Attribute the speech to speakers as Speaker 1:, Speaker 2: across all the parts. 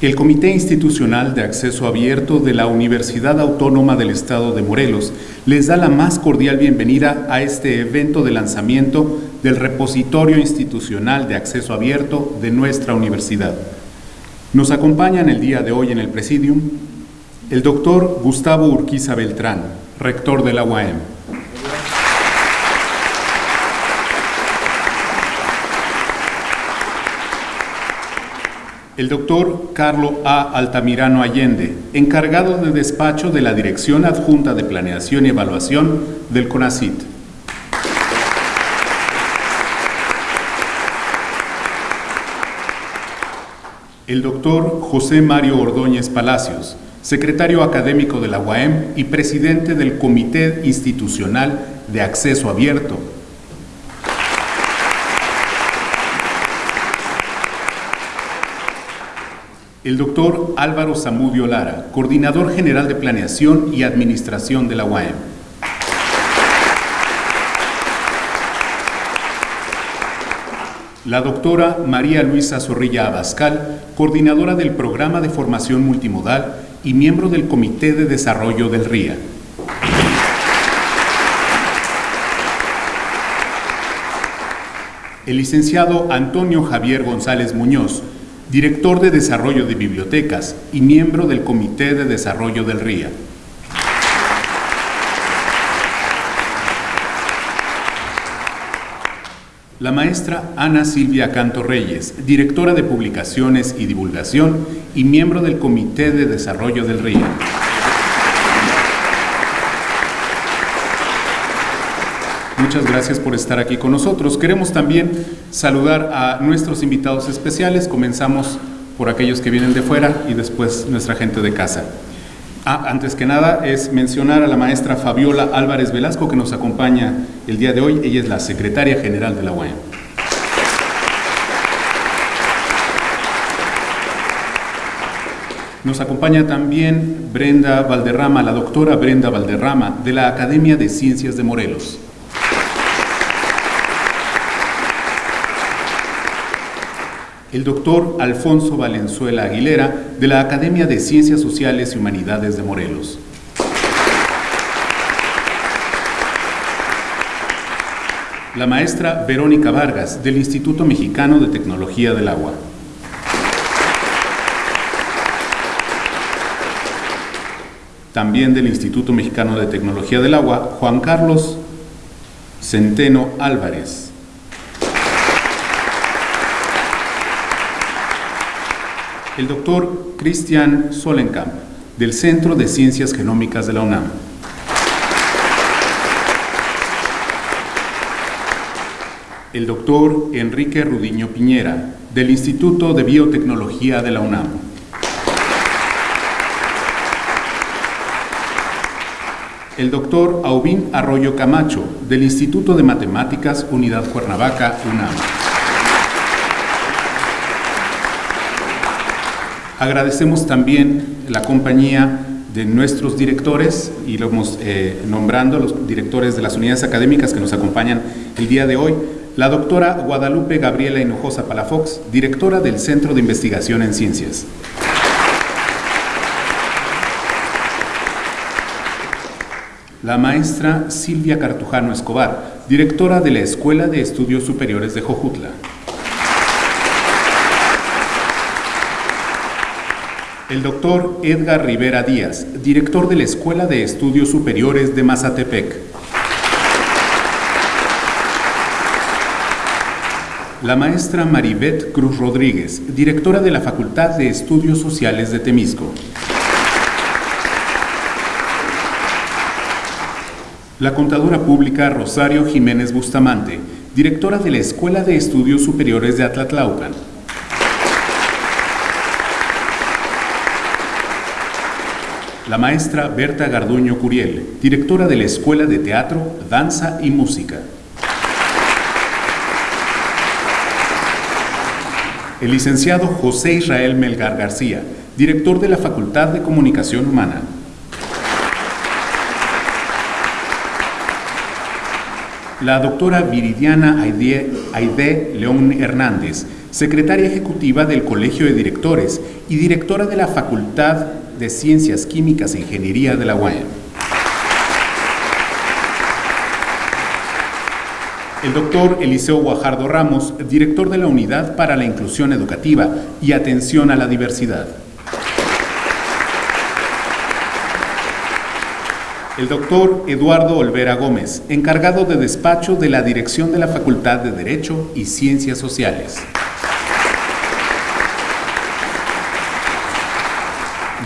Speaker 1: El Comité Institucional de Acceso Abierto de la Universidad Autónoma del Estado de Morelos les da la más cordial bienvenida a este evento de lanzamiento del Repositorio Institucional de Acceso Abierto de nuestra universidad. Nos acompañan el día de hoy en el Presidium el doctor Gustavo Urquiza Beltrán, rector de la UAM. El doctor Carlo A. Altamirano Allende, encargado de despacho de la Dirección Adjunta de Planeación y Evaluación del CONACIT. El doctor José Mario Ordóñez Palacios, secretario académico de la UAM y presidente del Comité Institucional de Acceso Abierto, El doctor Álvaro Zamudio Lara, coordinador general de Planeación y Administración de la UAM. La doctora María Luisa Zorrilla Abascal, coordinadora del Programa de Formación Multimodal y miembro del Comité de Desarrollo del RIA. El licenciado Antonio Javier González Muñoz, director de Desarrollo de Bibliotecas y miembro del Comité de Desarrollo del RIA. La maestra Ana Silvia Canto Reyes, directora de Publicaciones y Divulgación y miembro del Comité de Desarrollo del RIA. Muchas gracias por estar aquí con nosotros. Queremos también saludar a nuestros invitados especiales. Comenzamos por aquellos que vienen de fuera y después nuestra gente de casa. Ah, antes que nada es mencionar a la maestra Fabiola Álvarez Velasco que nos acompaña el día de hoy. Ella es la secretaria general de la UAM. Nos acompaña también Brenda Valderrama, la doctora Brenda Valderrama, de la Academia de Ciencias de Morelos. El doctor Alfonso Valenzuela Aguilera, de la Academia de Ciencias Sociales y Humanidades de Morelos. La maestra Verónica Vargas, del Instituto Mexicano de Tecnología del Agua. También del Instituto Mexicano de Tecnología del Agua, Juan Carlos Centeno Álvarez. El doctor Christian Solenkamp, del Centro de Ciencias Genómicas de la UNAM. El doctor Enrique Rudiño Piñera, del Instituto de Biotecnología de la UNAM. El doctor Aubín Arroyo Camacho, del Instituto de Matemáticas Unidad Cuernavaca, UNAM. Agradecemos también la compañía de nuestros directores, y lo hemos eh, nombrando, los directores de las unidades académicas que nos acompañan el día de hoy, la doctora Guadalupe Gabriela Hinojosa Palafox, directora del Centro de Investigación en Ciencias. La maestra Silvia Cartujano Escobar, directora de la Escuela de Estudios Superiores de Jojutla. El doctor Edgar Rivera Díaz, director de la Escuela de Estudios Superiores de Mazatepec. La maestra Maribeth Cruz Rodríguez, directora de la Facultad de Estudios Sociales de Temisco. La contadora pública Rosario Jiménez Bustamante, directora de la Escuela de Estudios Superiores de Atlatlaucan. La maestra Berta Garduño Curiel, directora de la Escuela de Teatro, Danza y Música. El licenciado José Israel Melgar García, director de la Facultad de Comunicación Humana. La doctora Viridiana Aide, León Hernández, secretaria ejecutiva del Colegio de Directores y directora de la Facultad de Ciencias Químicas e Ingeniería de la UAM. El doctor Eliseo Guajardo Ramos, director de la Unidad para la Inclusión Educativa y Atención a la Diversidad. El doctor Eduardo Olvera Gómez, encargado de despacho de la Dirección de la Facultad de Derecho y Ciencias Sociales.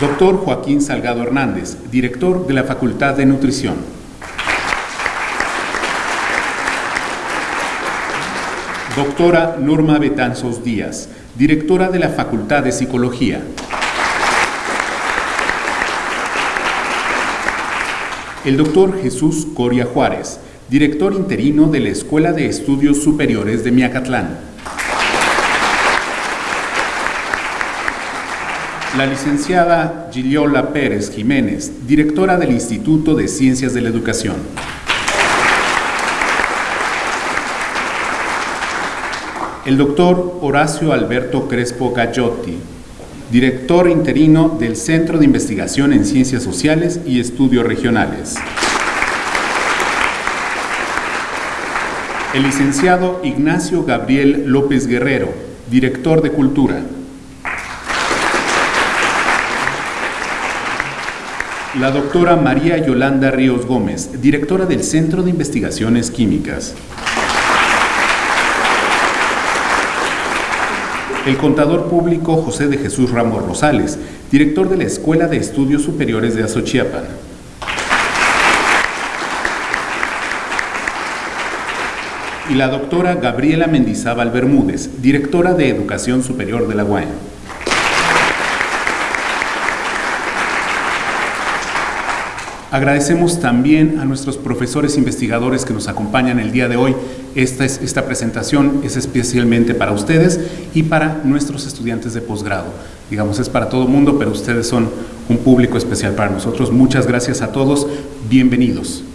Speaker 1: Doctor Joaquín Salgado Hernández, director de la Facultad de Nutrición. Doctora Norma Betanzos Díaz, directora de la Facultad de Psicología. El doctor Jesús Coria Juárez, director interino de la Escuela de Estudios Superiores de Miacatlán. La licenciada Giliola Pérez Jiménez, directora del Instituto de Ciencias de la Educación. El doctor Horacio Alberto Crespo Gallotti, director interino del Centro de Investigación en Ciencias Sociales y Estudios Regionales. El licenciado Ignacio Gabriel López Guerrero, director de Cultura. La doctora María Yolanda Ríos Gómez, directora del Centro de Investigaciones Químicas. el contador público José de Jesús Ramos Rosales, director de la Escuela de Estudios Superiores de Azochiapan. Y la doctora Gabriela Mendizábal Bermúdez, directora de Educación Superior de la UAM. Agradecemos también a nuestros profesores investigadores que nos acompañan el día de hoy. Esta, es, esta presentación es especialmente para ustedes y para nuestros estudiantes de posgrado. Digamos, es para todo mundo, pero ustedes son un público especial para nosotros. Muchas gracias a todos. Bienvenidos.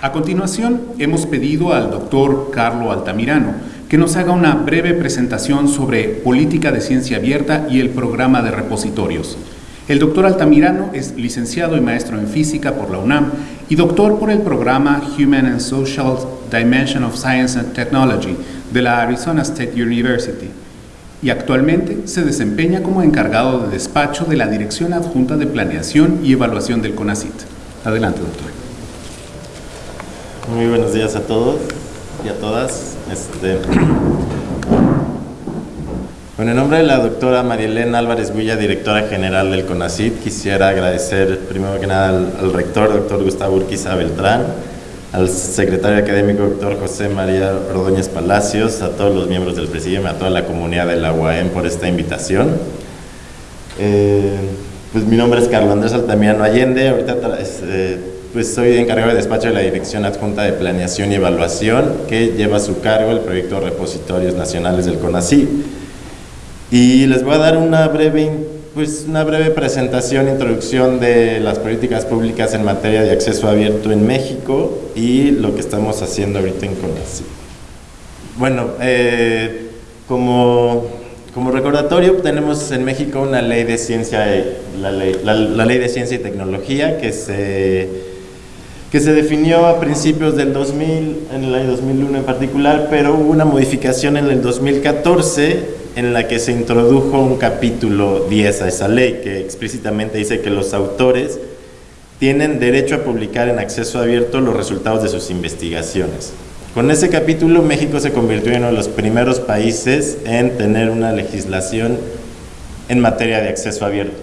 Speaker 1: A continuación, hemos pedido al doctor Carlo Altamirano que nos haga una breve presentación sobre política de ciencia abierta y el programa de repositorios. El doctor Altamirano es licenciado y maestro en física por la UNAM y doctor por el programa Human and Social Dimension of Science and Technology de la Arizona State University y actualmente se desempeña como encargado de despacho de la Dirección Adjunta de Planeación y Evaluación del CONACIT. Adelante, doctor.
Speaker 2: Muy buenos días a todos y a todas. Este, con el nombre de la doctora Marielena Álvarez Villa, directora general del CONACIT, quisiera agradecer primero que nada al, rector, doctor Gustavo Urquiza Beltrán, al secretario académico, doctor José María Ordóñez Palacios, a todos los miembros del presidium, a toda la comunidad de la UAM por esta invitación. Eh, pues mi nombre es Carlos Andrés Altamirano Allende, ahorita este, pues soy encargado de despacho de la Dirección Adjunta de Planeación y Evaluación, que lleva a su cargo el proyecto Repositorios Nacionales del CONACYT. Y les voy a dar una breve, pues una breve presentación, introducción de las políticas públicas en materia de acceso abierto en México y lo que estamos haciendo ahorita en CONACYT. Bueno, eh, como, como recordatorio, tenemos en México una ley de ciencia, la ley, la ley de ciencia y tecnología que se que se definió a principios del 2000, en el año 2001 en particular, pero hubo una modificación en el 2014 en la que se introdujo un capítulo 10 a esa ley que explícitamente dice que los autores tienen derecho a publicar en acceso abierto los resultados de sus investigaciones. Con ese capítulo México se convirtió en uno de los primeros países en tener una legislación en materia de acceso abierto,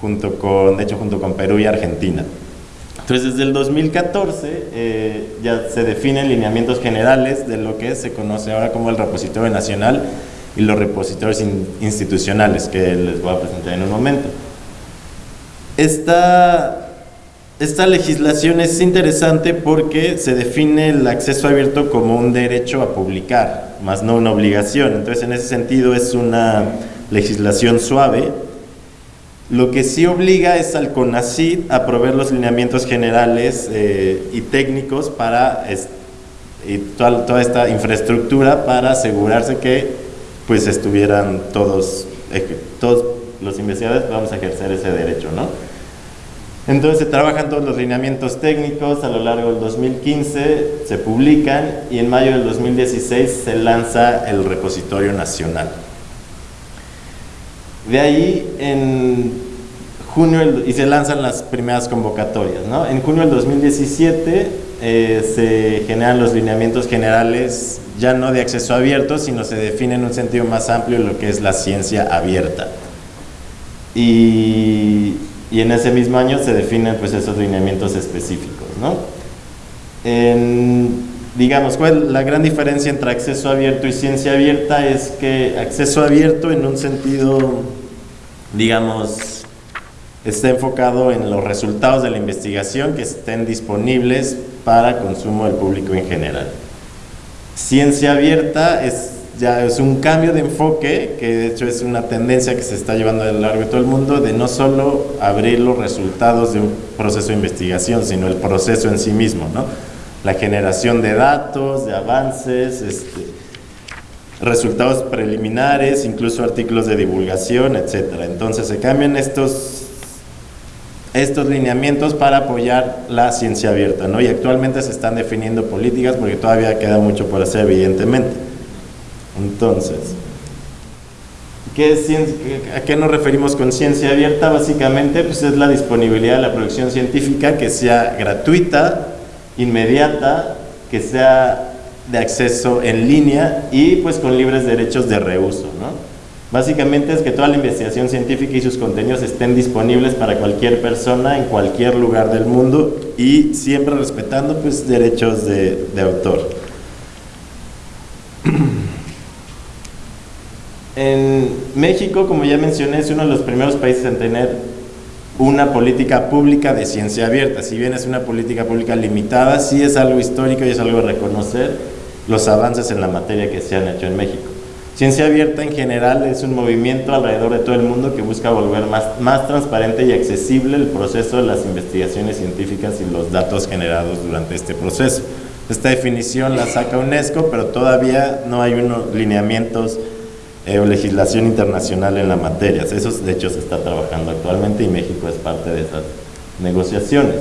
Speaker 2: junto con, de hecho junto con Perú y Argentina. Entonces, desde el 2014 eh, ya se definen lineamientos generales de lo que se conoce ahora como el repositorio nacional y los repositorios institucionales, que les voy a presentar en un momento. Esta, esta legislación es interesante porque se define el acceso abierto como un derecho a publicar, más no una obligación. Entonces, en ese sentido, es una legislación suave Lo que sí obliga es al CONACID a proveer los lineamientos generales eh, y técnicos para y toda, esta infraestructura para asegurarse que pues estuvieran todos, todos los investigadores vamos a ejercer ese derecho, ¿no? Entonces se trabajan todos los lineamientos técnicos a lo largo del 2015, se publican y en mayo del 2016 se lanza el repositorio nacional. De ahí en junio y se lanzan las primeras convocatorias. ¿no? En junio del 2017 eh, se generan los lineamientos generales ya no de acceso abierto, sino se define en un sentido más amplio lo que es la ciencia abierta. Y, y en ese mismo año se definen pues, esos lineamientos específicos. ¿no? En, digamos, ¿cuál la gran diferencia entre acceso abierto y ciencia abierta? Es que acceso abierto en un sentido, digamos, está enfocado en los resultados de la investigación que estén disponibles para consumo del público en general. Ciencia abierta es ya es un cambio de enfoque, que de hecho es una tendencia que se está llevando a lo largo de todo el mundo, de no solo abrir los resultados de un proceso de investigación, sino el proceso en sí mismo, ¿no? La generación de datos, de avances, este, resultados preliminares, incluso artículos de divulgación, etc. Entonces se cambian estos, estos lineamientos para apoyar la ciencia abierta, ¿no? Y actualmente se están definiendo políticas porque todavía queda mucho por hacer, evidentemente. Entonces, ¿qué es ¿a qué nos referimos con ciencia abierta? Básicamente, pues es la disponibilidad de la producción científica que sea gratuita, inmediata, que sea de acceso en línea y pues con libres derechos de reuso, ¿no? Básicamente es que toda la investigación científica y sus contenidos estén disponibles para cualquier persona en cualquier lugar del mundo y siempre respetando pues derechos de, de autor. En México, como ya mencioné, es uno de los primeros países en tener una política pública de ciencia abierta. Si bien es una política pública limitada, sí es algo histórico y es algo de reconocer los avances en la materia que se han hecho en México. Ciencia abierta en general es un movimiento alrededor de todo el mundo que busca volver más, más transparente y accesible el proceso de las investigaciones científicas y los datos generados durante este proceso. Esta definición la saca UNESCO, pero todavía no hay unos lineamientos eh, legislación internacional en la materia. Eso de hecho se está trabajando actualmente y México es parte de esas negociaciones.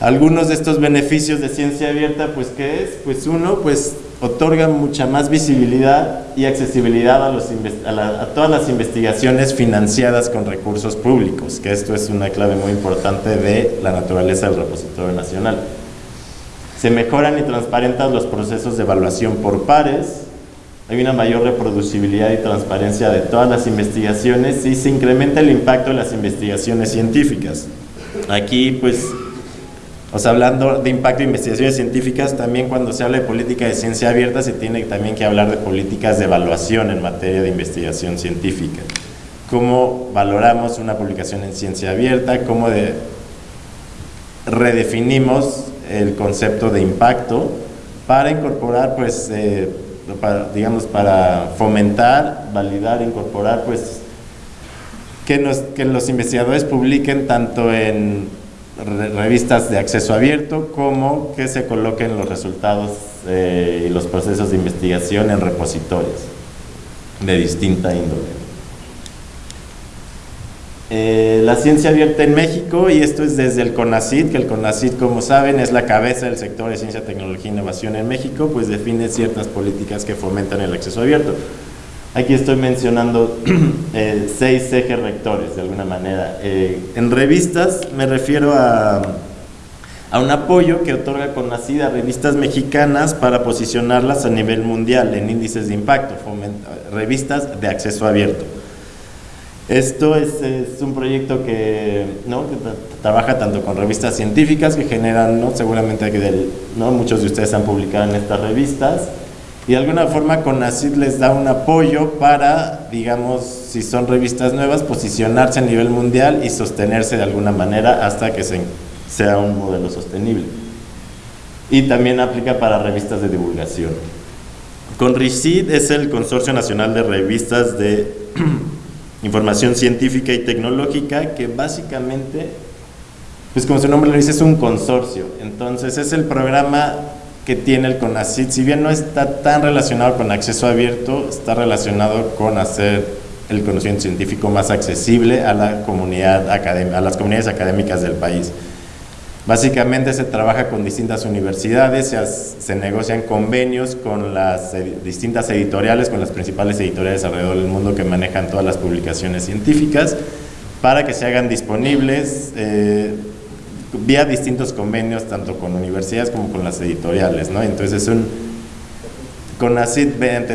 Speaker 2: Algunos de estos beneficios de ciencia abierta, pues ¿qué es? Pues uno, pues otorga mucha más visibilidad y accesibilidad a, todas las investigaciones financiadas con recursos públicos, que esto es una clave muy importante de la naturaleza del repositorio nacional. Se mejoran y transparentan los procesos de evaluación por pares, hay una mayor reproducibilidad y transparencia de todas las investigaciones y se incrementa el impacto de las investigaciones científicas. Aquí, pues, o sea, hablando de impacto de investigaciones científicas, también cuando se habla de política de ciencia abierta se tiene también que hablar de políticas de evaluación en materia de investigación científica. Cómo valoramos una publicación en ciencia abierta, cómo de, redefinimos el concepto de impacto para incorporar, pues, eh, digamos, para fomentar, validar, incorporar, pues, que, los investigadores publiquen tanto en revistas de acceso abierto como que se coloquen los resultados eh, y los procesos de investigación en repositorios de distinta índole. Eh, la ciencia abierta en México, y esto es desde el CONACID, que el CONACID, como saben, es la cabeza del sector de ciencia, tecnología e innovación en México, pues define ciertas políticas que fomentan el acceso abierto. Aquí estoy mencionando eh, seis ejes rectores, de alguna manera. Eh, en revistas me refiero a, a un apoyo que otorga CONACID a revistas mexicanas para posicionarlas a nivel mundial en índices de impacto, revistas de acceso abierto. Esto es, un proyecto que, trabaja tanto con revistas científicas que generan, ¿no? seguramente ¿no? muchos de ustedes han publicado en estas revistas, y de alguna forma CONACYT les da un apoyo para, digamos, si son revistas nuevas, posicionarse a nivel mundial y sostenerse de alguna manera hasta que sea un modelo sostenible. Y también aplica para revistas de divulgación. CONRICID es el Consorcio Nacional de Revistas de Información Científica y Tecnológica, que básicamente, pues como su nombre lo dice, es un consorcio. Entonces es el programa que tiene el CONACID, si bien no está tan relacionado con acceso abierto, está relacionado con hacer el conocimiento científico más accesible a la comunidad a las comunidades académicas del país. Básicamente se trabaja con distintas universidades, se, negocian convenios con las distintas editoriales, con las principales editoriales alrededor del mundo que manejan todas las publicaciones científicas, para que se hagan disponibles eh, vía distintos convenios, tanto con universidades como con las editoriales. ¿no? Entonces es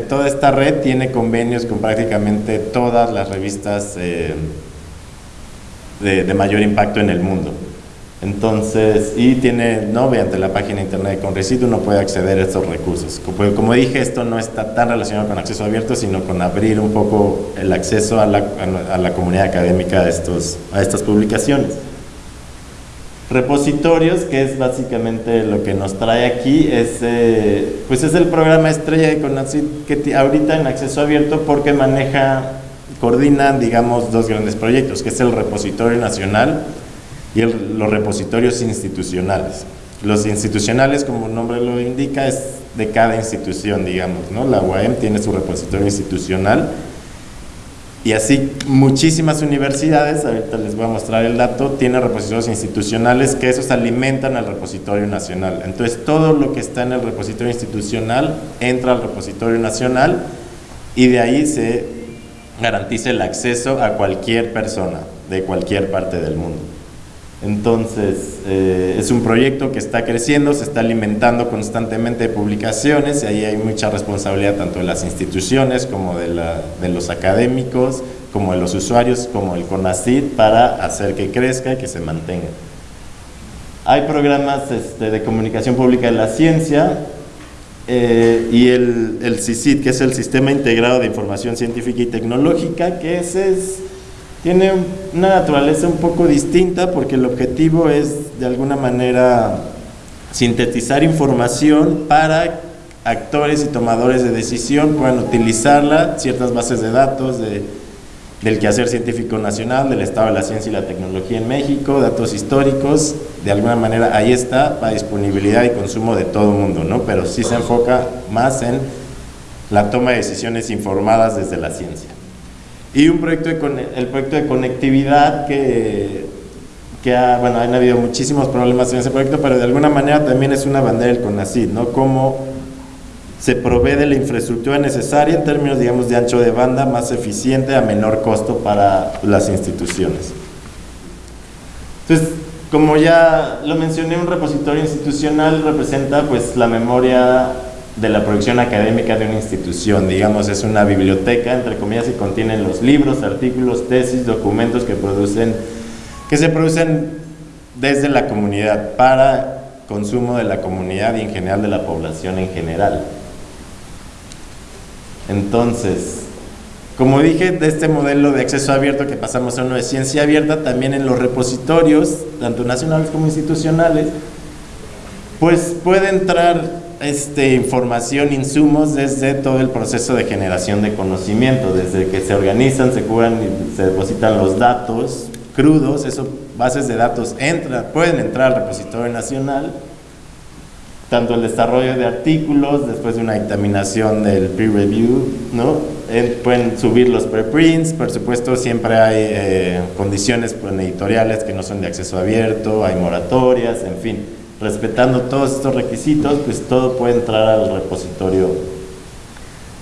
Speaker 2: toda esta red, tiene convenios con prácticamente todas las revistas eh, de mayor impacto en el mundo. Entonces, y tiene, no, mediante la página internet de Conrecit uno puede acceder a estos recursos. Como, como, dije, esto no está tan relacionado con acceso abierto, sino con abrir un poco el acceso a la, a la comunidad académica a, estos, a estas publicaciones. Repositorios, que es básicamente lo que nos trae aquí, es, eh, pues es el programa estrella de CONACYT que ahorita en acceso abierto porque maneja, coordina, digamos, dos grandes proyectos, que es el Repositorio Nacional, y los repositorios institucionales. Los institucionales, como el nombre lo indica, es de cada institución, digamos, ¿no? La UAM tiene su repositorio institucional y así muchísimas universidades, ahorita les voy a mostrar el dato, tienen repositorios institucionales que esos alimentan al repositorio nacional. Entonces todo lo que está en el repositorio institucional entra al repositorio nacional y de ahí se garantiza el acceso a cualquier persona de cualquier parte del mundo. Entonces, eh, es un proyecto que está creciendo, se está alimentando constantemente de publicaciones y ahí hay mucha responsabilidad tanto de las instituciones como de, los académicos, como de los usuarios, como el CONACYT para hacer que crezca y que se mantenga. Hay programas este, de comunicación pública de la ciencia eh, y el, el que es el Sistema Integrado de Información Científica y Tecnológica, que ese es tiene una naturaleza un poco distinta porque el objetivo es de alguna manera sintetizar información para actores y tomadores de decisión puedan utilizarla, ciertas bases de datos de, del quehacer científico nacional, del estado de la ciencia y la tecnología en México, datos históricos, de alguna manera ahí está para disponibilidad y consumo de todo el mundo, ¿no? pero sí se enfoca más en la toma de decisiones informadas desde la ciencia. Y un proyecto de, el proyecto de conectividad que, que ha, bueno, han habido muchísimos problemas en ese proyecto, pero de alguna manera también es una bandera del CONACYT, ¿no? Cómo se provee de la infraestructura necesaria en términos, digamos, de ancho de banda más eficiente a menor costo para las instituciones. Entonces, como ya lo mencioné, un repositorio institucional representa pues la memoria de la producción académica de una institución. Digamos, es una biblioteca, entre comillas, y contiene los libros, artículos, tesis, documentos que, producen, que se producen desde la comunidad, para consumo de la comunidad y en general de la población en general. Entonces, como dije, de este modelo de acceso abierto que pasamos a uno de ciencia abierta, también en los repositorios, tanto nacionales como institucionales, pues puede entrar este, información, insumos desde todo el proceso de generación de conocimiento, desde que se organizan, se curan y se depositan los datos crudos, esos bases de datos entran, pueden entrar al repositorio nacional, tanto el desarrollo de artículos, después de una dictaminación del peer review, ¿no? pueden subir los preprints, por supuesto siempre hay eh, condiciones pues, editoriales que no son de acceso abierto, hay moratorias, en fin respetando todos estos requisitos, pues todo puede entrar al repositorio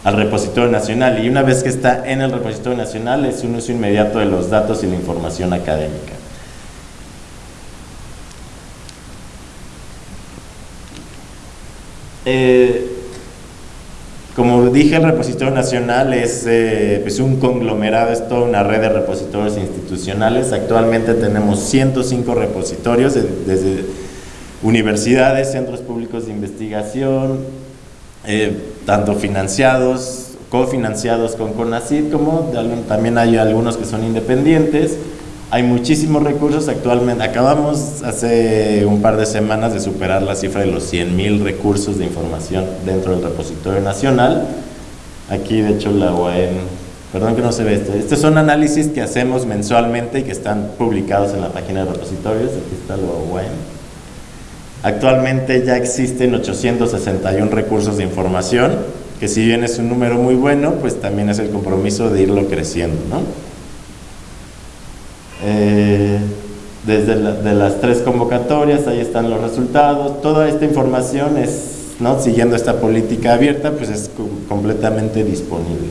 Speaker 2: al repositorio nacional y una vez que está en el repositorio nacional es un uso inmediato de los datos y la información académica. Eh, como dije, el repositorio nacional es eh, pues un conglomerado, es toda una red de repositorios institucionales. Actualmente tenemos 105 repositorios desde universidades, centros públicos de investigación, eh, tanto financiados, cofinanciados con CONACYT, como también hay algunos que son independientes. Hay muchísimos recursos actualmente. Acabamos hace un par de semanas de superar la cifra de los 100.000 recursos de información dentro del repositorio nacional. Aquí, de hecho, la UAM, perdón que no se ve esto. Estos son análisis que hacemos mensualmente y que están publicados en la página de repositorios. Aquí está la UAM. Actualmente ya existen 861 recursos de información, que si bien es un número muy bueno, pues también es el compromiso de irlo creciendo, ¿no? Eh, desde de las tres convocatorias, ahí están los resultados, toda esta información es, ¿no? siguiendo esta política abierta, pues es completamente disponible.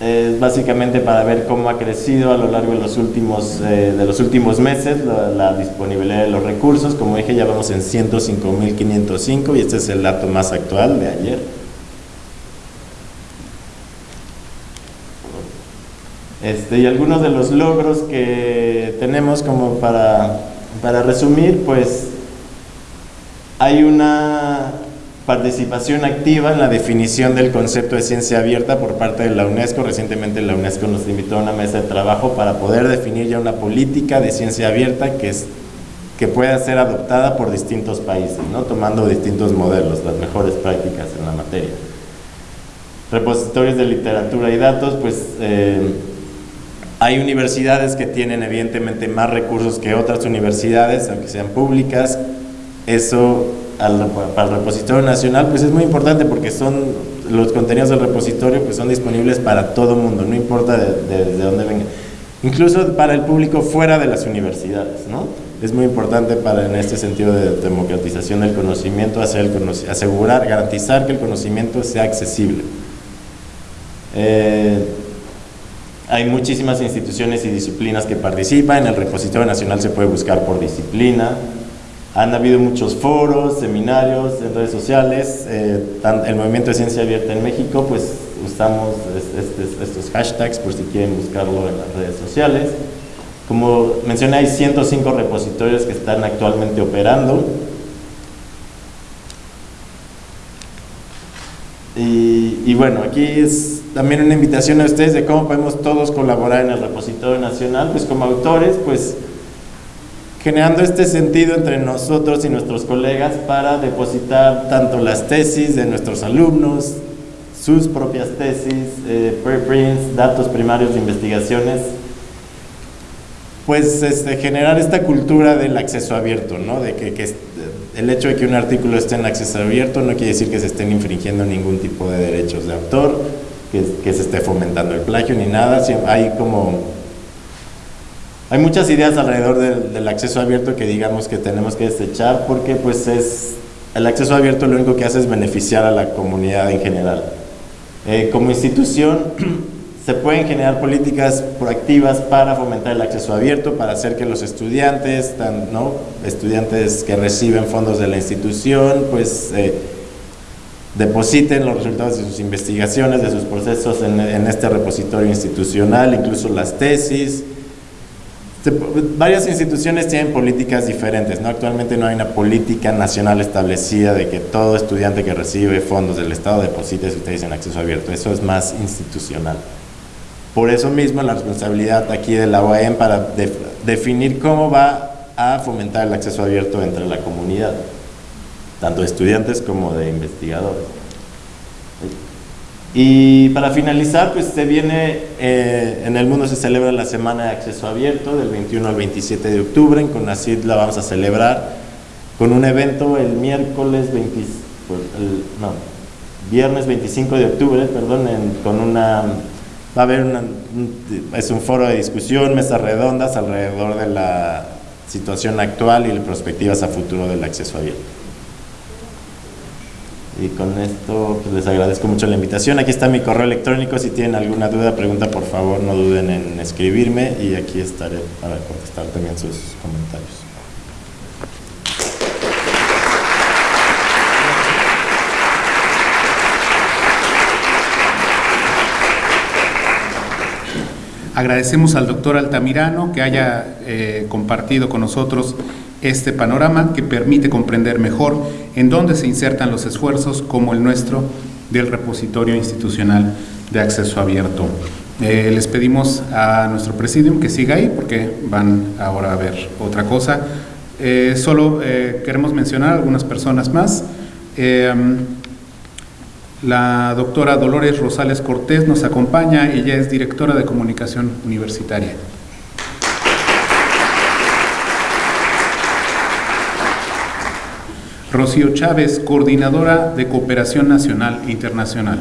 Speaker 2: Es básicamente para ver cómo ha crecido a lo largo de los últimos, eh, de los últimos meses la, la, disponibilidad de los recursos. Como dije, ya vamos en 105.505 y este es el dato más actual de ayer. Este, y algunos de los logros que tenemos como para, para resumir, pues hay una participación activa en la definición del concepto de ciencia abierta por parte de la UNESCO. Recientemente la UNESCO nos invitó a una mesa de trabajo para poder definir ya una política de ciencia abierta que, es, que pueda ser adoptada por distintos países, ¿no? tomando distintos modelos, las mejores prácticas en la materia. Repositorios de literatura y datos, pues eh, hay universidades que tienen evidentemente más recursos que otras universidades, aunque sean públicas. Eso para el repositorio nacional pues es muy importante porque son los contenidos del repositorio pues son disponibles para todo mundo, no importa de, de, dónde vengan. Incluso para el público fuera de las universidades, ¿no? Es muy importante para en este sentido de democratización del conocimiento, hacer el asegurar, garantizar que el conocimiento sea accesible. Eh, hay muchísimas instituciones y disciplinas que participan, en el repositorio nacional se puede buscar por disciplina, han habido muchos foros, seminarios en redes sociales, eh, el movimiento de ciencia abierta en México, pues usamos estos hashtags por si quieren buscarlo en las redes sociales. Como mencioné, hay 105 repositorios que están actualmente operando. Y, y bueno, aquí es también una invitación a ustedes de cómo podemos todos colaborar en el repositorio nacional, pues como autores, pues generando este sentido entre nosotros y nuestros colegas para depositar tanto las tesis de nuestros alumnos, sus propias tesis, eh, preprints, datos primarios de investigaciones, pues este, generar esta cultura del acceso abierto, ¿no? de que, el hecho de que un artículo esté en acceso abierto no quiere decir que se estén infringiendo ningún tipo de derechos de autor, que, que se esté fomentando el plagio ni nada, hay como hay muchas ideas alrededor del, acceso abierto que digamos que tenemos que desechar porque pues es el acceso abierto lo único que hace es beneficiar a la comunidad en general. Eh, como institución se pueden generar políticas proactivas para fomentar el acceso abierto, para hacer que los estudiantes, ¿no? estudiantes que reciben fondos de la institución, pues eh, depositen los resultados de sus investigaciones, de sus procesos en, en este repositorio institucional, incluso las tesis, varias instituciones tienen políticas diferentes, ¿no? Actualmente no hay una política nacional establecida de que todo estudiante que recibe fondos del Estado deposite su tesis en acceso abierto. Eso es más institucional. Por eso mismo la responsabilidad aquí de la OEM para definir cómo va a fomentar el acceso abierto entre la comunidad, tanto de estudiantes como de investigadores. Y para finalizar, pues se viene, eh, en el mundo se celebra la Semana de Acceso Abierto del 21 al 27 de octubre, en CONACYT la vamos a celebrar con un evento el miércoles 20, pues, no, viernes 25 de octubre, perdón, con una, va a haber una, es un foro de discusión, mesas redondas alrededor de la situación actual y perspectivas a futuro del acceso abierto. Y con esto pues, les agradezco mucho la invitación. Aquí está mi correo electrónico. Si tienen alguna duda, pregunta, por favor, no duden en escribirme y aquí estaré para contestar también sus comentarios.
Speaker 1: Agradecemos al doctor Altamirano que haya eh, compartido con nosotros este panorama que permite comprender mejor en dónde se insertan los esfuerzos como el nuestro del repositorio institucional de acceso abierto.
Speaker 3: Eh, les pedimos a nuestro presidium que siga ahí porque van ahora a ver otra cosa. Eh, solo eh, queremos mencionar algunas personas más. la doctora Dolores Rosales Cortés nos acompaña, ella es directora de comunicación universitaria. Rocío Chávez, coordinadora de cooperación nacional e internacional.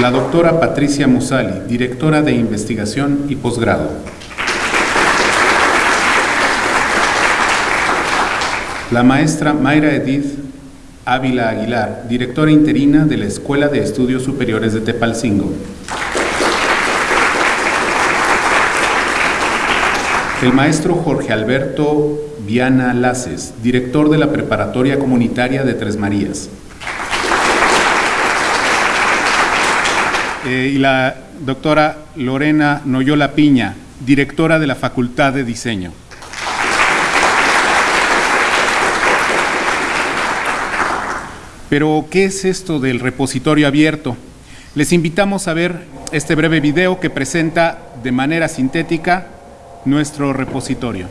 Speaker 3: La doctora Patricia Musali, directora de investigación y posgrado. La maestra Mayra Edith Ávila Aguilar, directora interina de la Escuela de Estudios Superiores de Tepalcingo. El maestro Jorge Alberto Viana Laces, director de la Preparatoria Comunitaria de Tres Marías. Eh, y la doctora Lorena Noyola Piña, directora de la Facultad de Diseño. Pero, ¿qué es esto del repositorio abierto? Les invitamos a ver este breve video que presenta de manera sintética nuestro repositorio.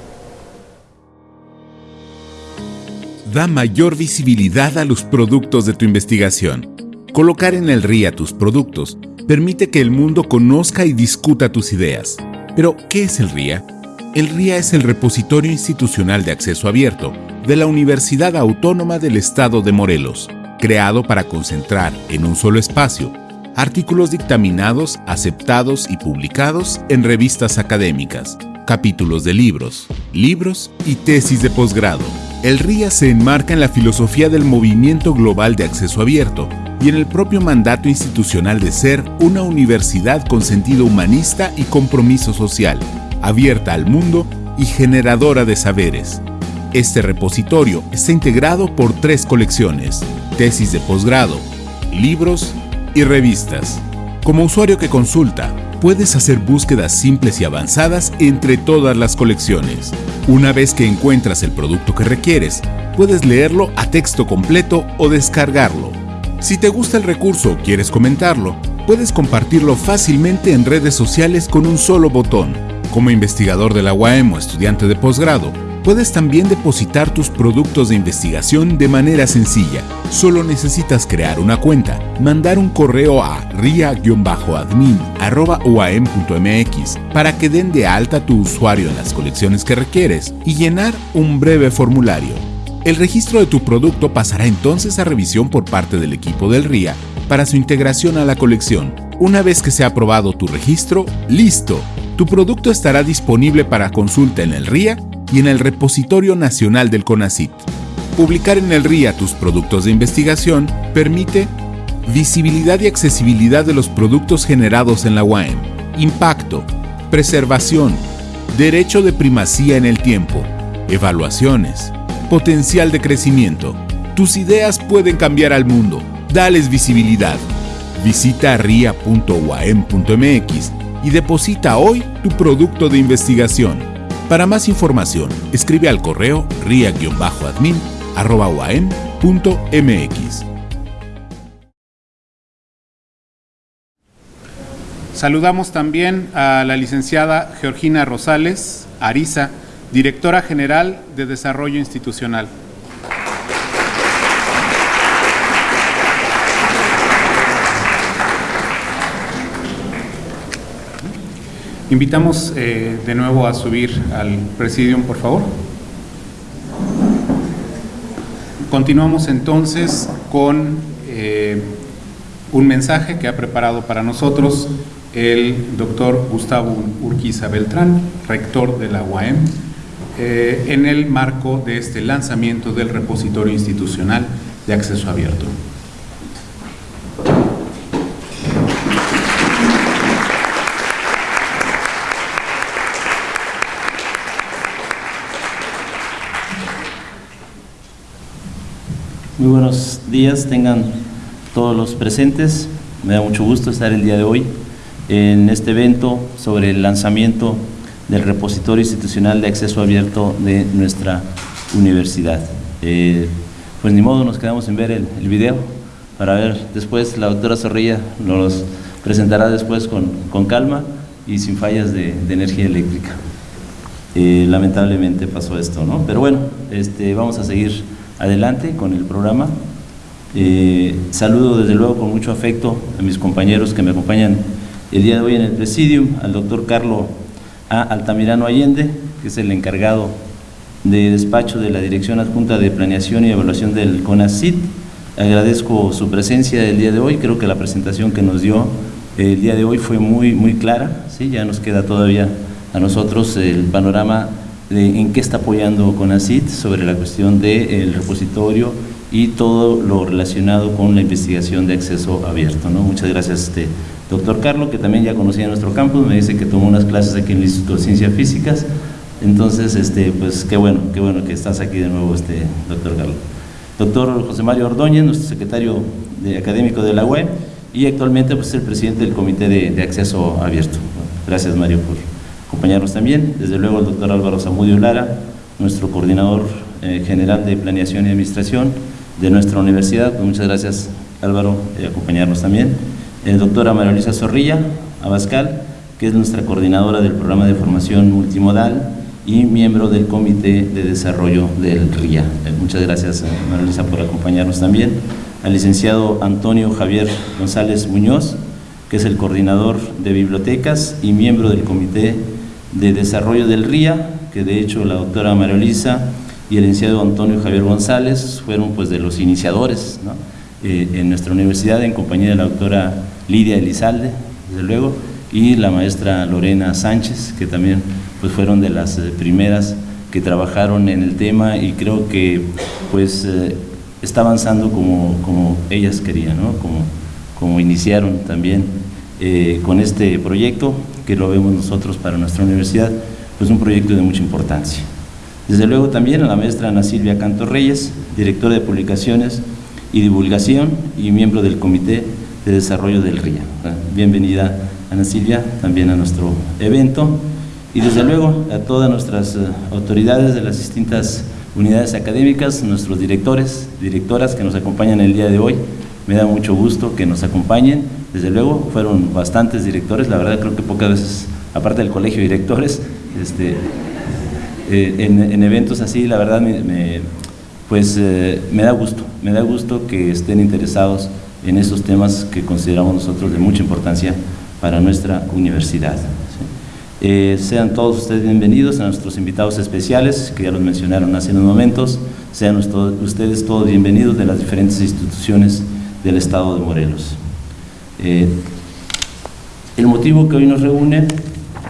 Speaker 1: Da mayor visibilidad a los productos de tu investigación. Colocar en el RIA tus productos permite que el mundo conozca y discuta tus ideas. Pero, ¿qué es el RIA? El RIA es el Repositorio Institucional de Acceso Abierto de la Universidad Autónoma del Estado de Morelos, creado para concentrar en un solo espacio artículos dictaminados, aceptados y publicados en revistas académicas, capítulos de libros, libros y tesis de posgrado. El RIA se enmarca en la filosofía del movimiento global de acceso abierto y en el propio mandato institucional de ser una universidad con sentido humanista y compromiso social, abierta al mundo y generadora de saberes. Este repositorio está integrado por tres colecciones, tesis de posgrado, libros y revistas. Como usuario que consulta, puedes hacer búsquedas simples y avanzadas entre todas las colecciones. Una vez que encuentras el producto que requieres, puedes leerlo a texto completo o descargarlo. Si te gusta el recurso o quieres comentarlo, puedes compartirlo fácilmente en redes sociales con un solo botón. Como investigador de la UAM o estudiante de posgrado, Puedes también depositar tus productos de investigación de manera sencilla. Solo necesitas crear una cuenta, mandar un correo a ria-admin.uam.mx para que den de alta tu usuario en las colecciones que requieres y llenar un breve formulario. El registro de tu producto pasará entonces a revisión por parte del equipo del RIA para su integración a la colección. Una vez que se ha aprobado tu registro, listo. Tu producto estará disponible para consulta en el RIA y en el Repositorio Nacional del CONACIT. Publicar en el RIA tus productos de investigación permite visibilidad y accesibilidad de los productos generados en la UAM, impacto, preservación, derecho de primacía en el tiempo, evaluaciones, potencial de crecimiento. Tus ideas pueden cambiar al mundo. Dales visibilidad. Visita ria.uam.mx y deposita hoy tu producto de investigación. Para más información, escribe al correo ria-admin.mx.
Speaker 3: Saludamos también a la licenciada Georgina Rosales Ariza, directora general de Desarrollo Institucional. Invitamos eh, de nuevo a subir al presidium, por favor. Continuamos entonces con eh, un mensaje que ha preparado para nosotros el doctor Gustavo Urquiza Beltrán, rector de la UAM, eh, en el marco de este lanzamiento del repositorio institucional de acceso abierto.
Speaker 4: Muy buenos días, tengan todos los presentes. Me da mucho gusto estar el día de hoy en este evento sobre el lanzamiento del repositorio institucional de acceso abierto de nuestra universidad. Eh, pues ni modo, nos quedamos en ver el, video. para ver después, la doctora Zorrilla nos presentará después con, con calma y sin fallas de, de energía eléctrica. Eh, lamentablemente pasó esto, ¿no? Pero bueno, este, vamos a seguir adelante con el programa. Eh, saludo desde luego con mucho afecto a mis compañeros que me acompañan el día de hoy en el presidium, al doctor Carlos A. Altamirano Allende, que es el encargado de despacho de la Dirección Adjunta de Planeación y Evaluación del CONACIT. Agradezco su presencia el día de hoy, creo que la presentación que nos dio el día de hoy fue muy, muy clara, ¿sí? ya nos queda todavía a nosotros el panorama en qué está apoyando CONACIT sobre la cuestión del repositorio y todo lo relacionado con la investigación de acceso abierto. ¿no? Muchas gracias, este, doctor Carlos, que también ya conocía nuestro campus, me dice que tomó unas clases aquí en el Instituto de Ciencias Físicas, entonces, este, pues qué bueno, qué bueno que estás aquí de nuevo, este, doctor Carlos. Doctor José Mario Ordóñez, nuestro secretario académico de la UE y actualmente pues, es el presidente del Comité de, de Acceso Abierto. Gracias, Mario, por acompañarnos también. Desde luego el doctor Álvaro Zamudio Lara, nuestro coordinador eh, general de Planeación y Administración de nuestra universidad. Pues muchas gracias, Álvaro, por acompañarnos también. El doctora María Zorrilla Abascal, que es nuestra coordinadora del programa de formación multimodal y miembro del Comité de Desarrollo del RIA. Eh, muchas gracias, María por acompañarnos también. Al licenciado Antonio Javier González Muñoz, que es el coordinador de bibliotecas y miembro del Comité de Desarrollo del RIA, que de hecho la doctora María Luisa y el licenciado Antonio Javier González fueron pues de los iniciadores eh, en nuestra universidad en compañía de la doctora Lidia Elizalde, desde luego, y la maestra Lorena Sánchez, que también pues fueron de las eh, primeras que trabajaron en el tema y creo que pues eh, está avanzando como, como ellas querían, ¿no? como, como iniciaron también con este proyecto, que lo vemos nosotros para nuestra universidad, pues un proyecto de mucha importancia. Desde luego también a la maestra Ana Silvia Canto Reyes, directora de publicaciones y divulgación y miembro del Comité de Desarrollo del RIA. Bienvenida Ana Silvia también a nuestro evento y desde luego a todas nuestras eh, autoridades de las distintas unidades académicas, nuestros directores, directoras que nos acompañan el día de hoy. Me da mucho gusto que nos acompañen. Desde luego fueron bastantes directores, la verdad creo que pocas veces, aparte del colegio de directores, este, eh, en, en, eventos así, la verdad me pues eh, me da gusto, me da gusto que estén interesados en esos temas que consideramos nosotros de mucha importancia para nuestra universidad. Eh, sean todos ustedes bienvenidos a nuestros invitados especiales, que ya los mencionaron hace unos momentos. Sean ustedes todos bienvenidos de las diferentes instituciones del Estado de Morelos. Eh, el motivo que hoy nos reúne,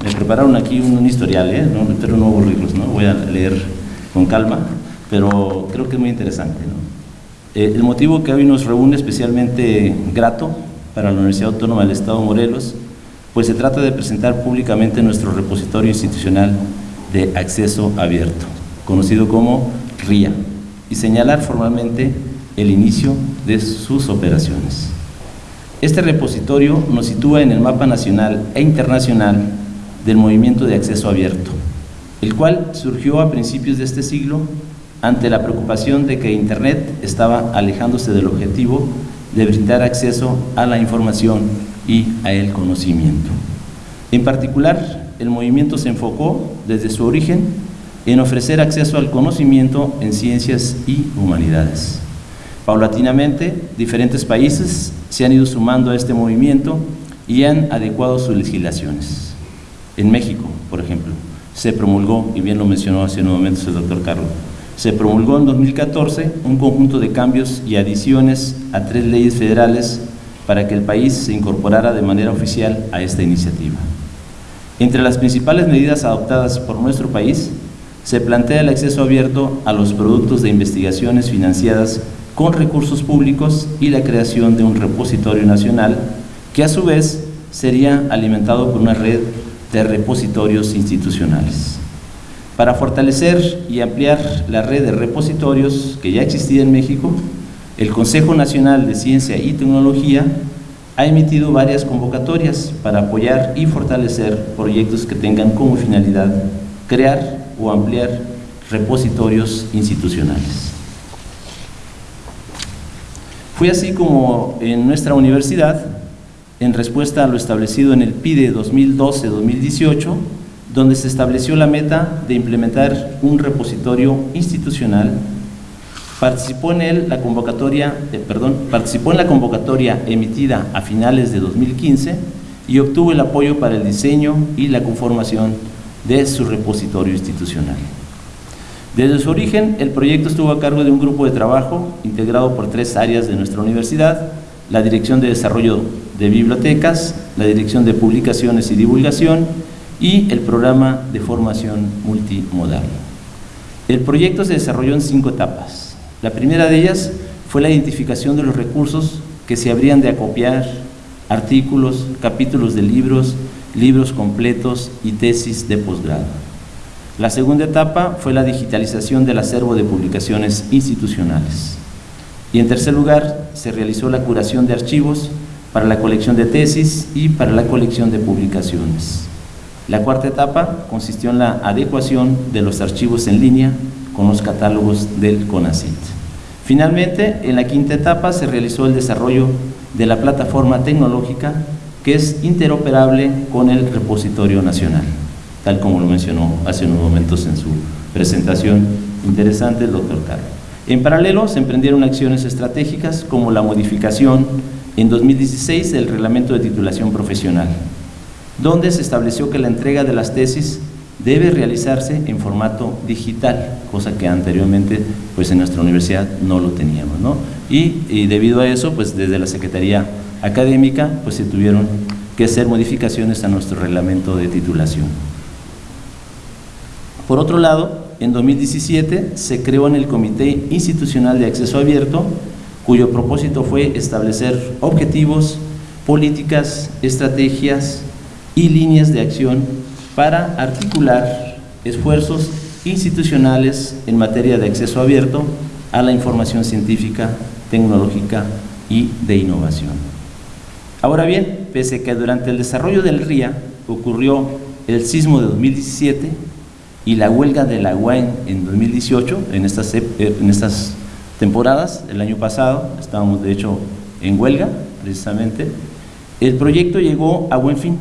Speaker 4: me prepararon aquí un, un historial, ¿eh? no meter nuevos libros, ¿no? voy a leer con calma, pero creo que es muy interesante. ¿no? Eh, el motivo que hoy nos reúne especialmente grato para la Universidad Autónoma del Estado de Morelos pues se trata de presentar públicamente nuestro repositorio institucional de acceso abierto, conocido como RIA, y señalar formalmente el inicio de sus operaciones. Este repositorio nos sitúa en el mapa nacional e internacional del movimiento de acceso abierto, el cual surgió a principios de este siglo ante la preocupación de que Internet estaba alejándose del objetivo de brindar acceso a la información y a el conocimiento. En particular, el movimiento se enfocó desde su origen en ofrecer acceso al conocimiento en ciencias y humanidades. Paulatinamente, diferentes países se han ido sumando a este movimiento y han adecuado sus legislaciones. En México, por ejemplo, se promulgó, y bien lo mencionó hace unos momentos el doctor Carlos, se promulgó en 2014 un conjunto de cambios y adiciones a tres leyes federales para que el país se incorporara de manera oficial a esta iniciativa. Entre las principales medidas adoptadas por nuestro país, se plantea el acceso abierto a los productos de investigaciones financiadas con recursos públicos y la creación de un repositorio nacional que a su vez sería alimentado por una red de repositorios institucionales. Para fortalecer y ampliar la red de repositorios que ya existía en México, el Consejo Nacional de Ciencia y Tecnología ha emitido varias convocatorias para apoyar y fortalecer proyectos que tengan como finalidad crear o ampliar repositorios institucionales. Fue así como en nuestra universidad, en respuesta a lo establecido en el PIDE 2012-2018, donde se estableció la meta de implementar un repositorio institucional, participó en él la convocatoria, perdón, participó en la convocatoria emitida a finales de 2015 y obtuvo el apoyo para el diseño y la conformación de su repositorio institucional. Desde su origen, el proyecto estuvo a cargo de un grupo de trabajo integrado por tres áreas de nuestra universidad, la Dirección de Desarrollo de Bibliotecas, la Dirección de Publicaciones y Divulgación y el Programa de Formación Multimodal. El proyecto se desarrolló en cinco etapas. La primera de ellas fue la identificación de los recursos que se habrían de acopiar, artículos, capítulos de libros, libros completos y tesis de posgrado. La segunda etapa fue la digitalización del acervo de publicaciones institucionales. Y en tercer lugar, se realizó la curación de archivos para la colección de tesis y para la colección de publicaciones. La cuarta etapa consistió en la adecuación de los archivos en línea con los catálogos del CONACIT. Finalmente, en la quinta etapa se realizó el desarrollo de la plataforma tecnológica que es interoperable con el repositorio nacional, tal como lo mencionó hace unos momentos en su presentación interesante el doctor Carlos. En paralelo, se emprendieron acciones estratégicas como la modificación en 2016 del reglamento de titulación profesional, donde se estableció que la entrega de las tesis debe realizarse en formato digital, cosa que anteriormente pues en nuestra universidad no lo teníamos. ¿no? Y, y, debido a eso, pues desde la Secretaría Académica pues se tuvieron que hacer modificaciones a nuestro reglamento de titulación. Por otro lado, en 2017 se creó en el Comité Institucional de Acceso Abierto, cuyo propósito fue establecer objetivos, políticas, estrategias y líneas de acción para articular esfuerzos institucionales en materia de acceso abierto a la información científica, tecnológica y de innovación. Ahora bien, pese a que durante el desarrollo del RIA ocurrió el sismo de 2017 y la huelga de la UAM en 2018, en estas, en estas temporadas, el año pasado, estábamos de hecho en huelga precisamente, el proyecto llegó a buen fin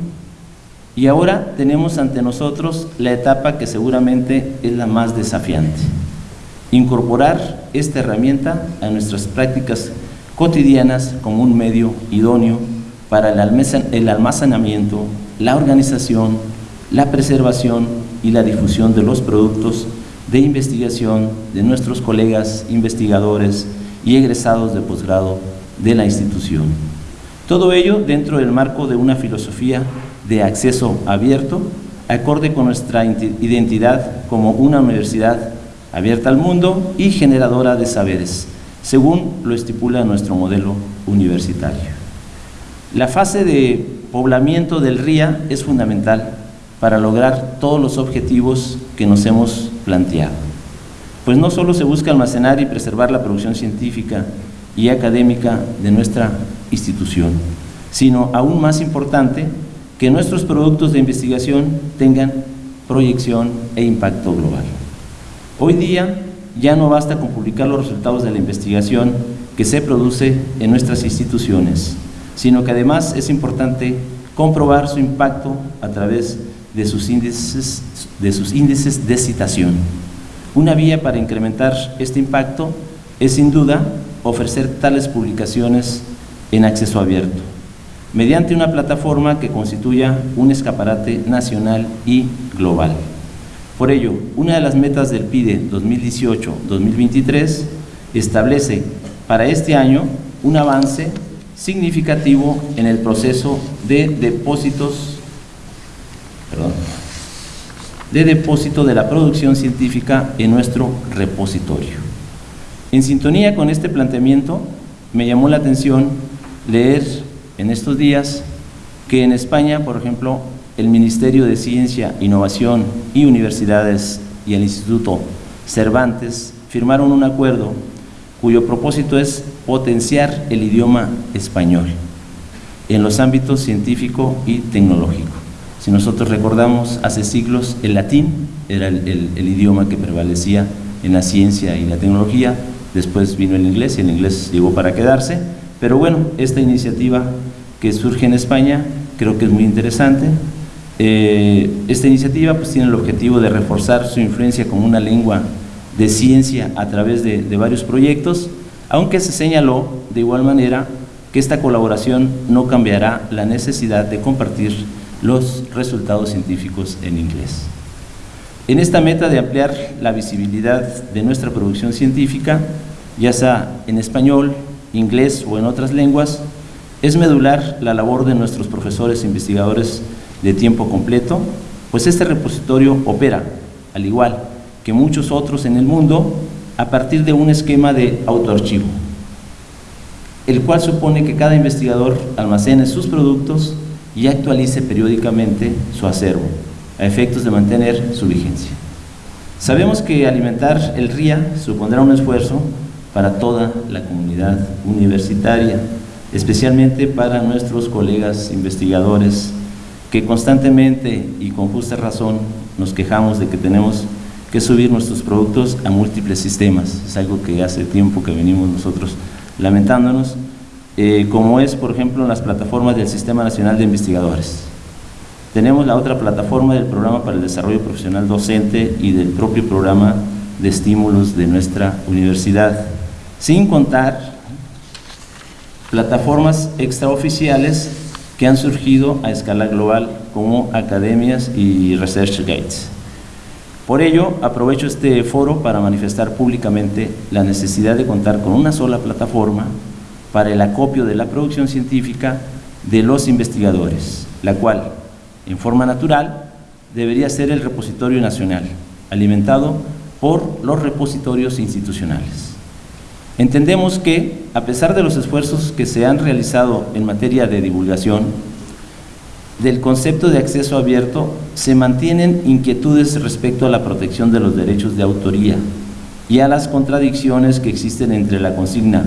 Speaker 4: y ahora tenemos ante nosotros la etapa que seguramente es la más desafiante. Incorporar esta herramienta a nuestras prácticas cotidianas como un medio idóneo para el almacenamiento, la organización, la preservación y la difusión de los productos de investigación de nuestros colegas investigadores y egresados de posgrado de la institución. Todo ello dentro del marco de una filosofía de acceso abierto, acorde con nuestra identidad como una universidad abierta al mundo y generadora de saberes, según lo estipula nuestro modelo universitario. La fase de poblamiento del RIA es fundamental para lograr todos los objetivos que nos hemos planteado. Pues no solo se busca almacenar y preservar la producción científica y académica de nuestra institución, sino aún más importante, que nuestros productos de investigación tengan proyección e impacto global. Hoy día ya no basta con publicar los resultados de la investigación que se produce en nuestras instituciones, sino que además es importante comprobar su impacto a través de sus índices de, sus índices de citación. Una vía para incrementar este impacto es sin duda ofrecer tales publicaciones en acceso abierto, mediante una plataforma que constituya un escaparate nacional y global. Por ello, una de las metas del PIDE 2018-2023 establece para este año un avance significativo en el proceso de depósitos de depósito de la producción científica en nuestro repositorio. En sintonía con este planteamiento, me llamó la atención leer en estos días que en España, por ejemplo, el Ministerio de Ciencia, Innovación y Universidades y el Instituto Cervantes firmaron un acuerdo cuyo propósito es potenciar el idioma español en los ámbitos científico y tecnológico. Si nosotros recordamos, hace siglos el latín era el, idioma que prevalecía en la ciencia y la tecnología, después vino el inglés y el inglés llegó para quedarse, pero bueno, esta iniciativa que surge en España creo que es muy interesante. Eh, esta iniciativa pues, tiene el objetivo de reforzar su influencia como una lengua de ciencia a través de, de varios proyectos, aunque se señaló de igual manera que esta colaboración no cambiará la necesidad de compartir los resultados científicos en inglés. En esta meta de ampliar la visibilidad de nuestra producción científica, ya sea en español, inglés o en otras lenguas, es medular la labor de nuestros profesores e investigadores de tiempo completo, pues este repositorio opera, al igual que muchos otros en el mundo, a partir de un esquema de autoarchivo, el cual supone que cada investigador almacene sus productos y actualice periódicamente su acervo, a efectos de mantener su vigencia. Sabemos que alimentar el RIA supondrá un esfuerzo para toda la comunidad universitaria, especialmente para nuestros colegas investigadores que constantemente y con justa razón nos quejamos de que tenemos que subir nuestros productos a múltiples sistemas. Es algo que hace tiempo que venimos nosotros lamentándonos, eh, como es, por ejemplo, en las plataformas del Sistema Nacional de Investigadores. Tenemos la otra plataforma del Programa para el Desarrollo Profesional Docente y del propio programa de estímulos de nuestra universidad, sin contar plataformas extraoficiales que han surgido a escala global como academias y research gates. Por ello, aprovecho este foro para manifestar públicamente la necesidad de contar con una sola plataforma para el acopio de la producción científica de los investigadores, la cual, en forma natural, debería ser el repositorio nacional, alimentado por los repositorios institucionales. Entendemos que, a pesar de los esfuerzos que se han realizado en materia de divulgación, del concepto de acceso abierto se mantienen inquietudes respecto a la protección de los derechos de autoría y a las contradicciones que existen entre la consigna,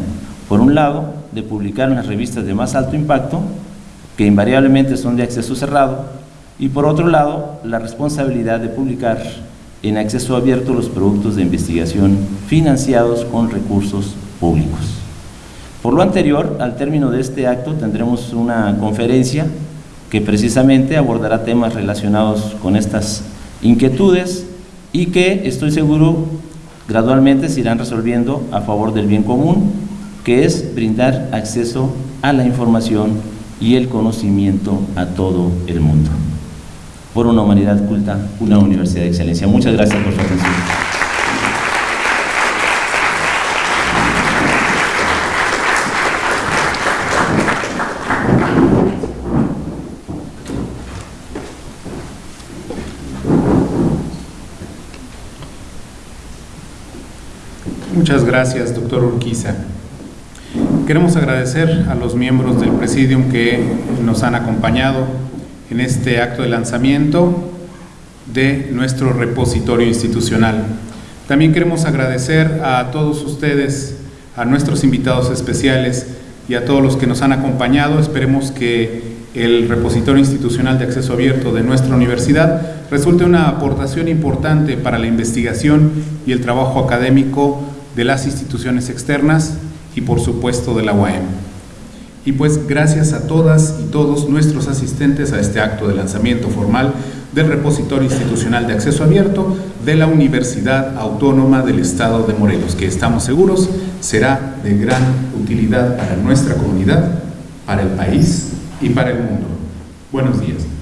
Speaker 4: por un lado, de publicar en las revistas de más alto impacto, que invariablemente son de acceso cerrado, y por otro lado, la responsabilidad de publicar en acceso abierto los productos de investigación financiados con recursos públicos. Por lo anterior, al término de este acto tendremos una conferencia que precisamente abordará temas relacionados con estas inquietudes y que estoy seguro gradualmente se irán resolviendo a favor del bien común, que es brindar acceso a la información y el conocimiento a todo el mundo. Por una humanidad culta, una universidad de excelencia. Muchas gracias por su atención.
Speaker 1: Muchas gracias, doctor Urquiza. Queremos agradecer a los miembros del Presidium que nos han acompañado en este acto de lanzamiento de nuestro repositorio institucional. También queremos agradecer a todos ustedes, a nuestros invitados especiales y a todos los que nos han acompañado. Esperemos que el repositorio institucional de acceso abierto de nuestra universidad resulte una aportación importante para la investigación y el trabajo académico de las instituciones externas y por supuesto de la UAM. Y pues gracias a todas y todos nuestros asistentes a este acto de lanzamiento formal del repositorio institucional de acceso abierto de la Universidad Autónoma del Estado de Morelos, que estamos seguros será de gran utilidad para nuestra comunidad, para el país y para el mundo. Buenos días.